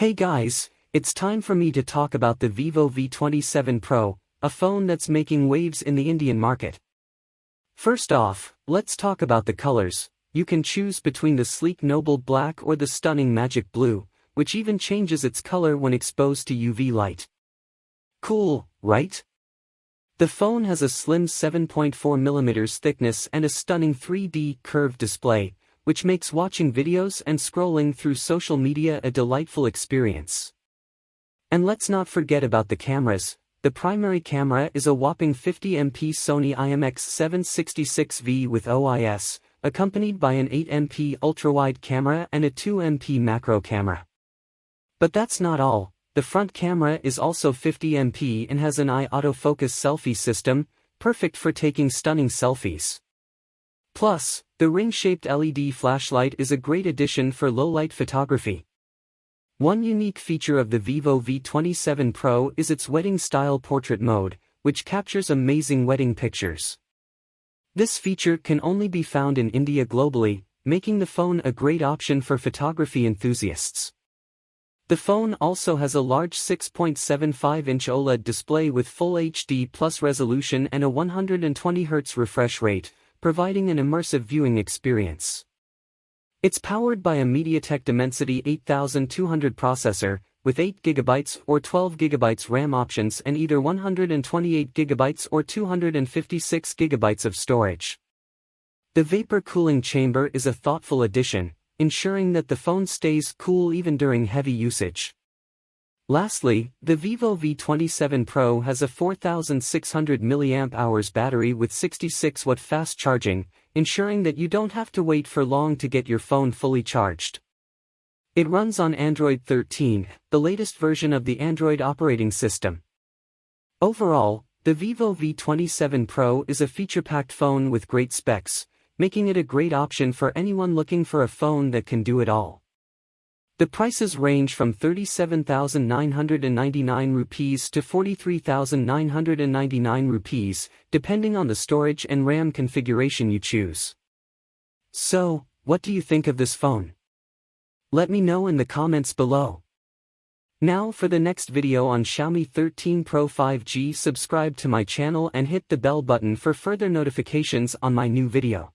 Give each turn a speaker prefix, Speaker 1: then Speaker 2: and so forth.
Speaker 1: Hey guys, it's time for me to talk about the Vivo V27 Pro, a phone that's making waves in the Indian market. First off, let's talk about the colors. You can choose between the sleek noble black or the stunning magic blue, which even changes its color when exposed to UV light. Cool, right? The phone has a slim 7.4mm thickness and a stunning 3D curved display, which makes watching videos and scrolling through social media a delightful experience. And let's not forget about the cameras, the primary camera is a whopping 50MP Sony IMX766V with OIS, accompanied by an 8MP ultrawide camera and a 2MP macro camera. But that's not all, the front camera is also 50MP and has an eye autofocus selfie system, perfect for taking stunning selfies. Plus, the ring-shaped LED flashlight is a great addition for low-light photography. One unique feature of the Vivo V27 Pro is its wedding-style portrait mode, which captures amazing wedding pictures. This feature can only be found in India globally, making the phone a great option for photography enthusiasts. The phone also has a large 6.75-inch OLED display with Full HD Plus resolution and a 120Hz refresh rate, providing an immersive viewing experience. It's powered by a MediaTek Dimensity 8200 processor, with 8GB or 12GB RAM options and either 128GB or 256GB of storage. The vapor cooling chamber is a thoughtful addition, ensuring that the phone stays cool even during heavy usage. Lastly, the Vivo V27 Pro has a 4600 mAh battery with 66W fast charging, ensuring that you don't have to wait for long to get your phone fully charged. It runs on Android 13, the latest version of the Android operating system. Overall, the Vivo V27 Pro is a feature-packed phone with great specs, making it a great option for anyone looking for a phone that can do it all. The prices range from 37,999 rupees to 43,999 rupees, depending on the storage and RAM configuration you choose. So, what do you think of this phone? Let me know in the comments below. Now for the next video on Xiaomi 13 Pro 5G subscribe to my channel and hit the bell button for further notifications on my new video.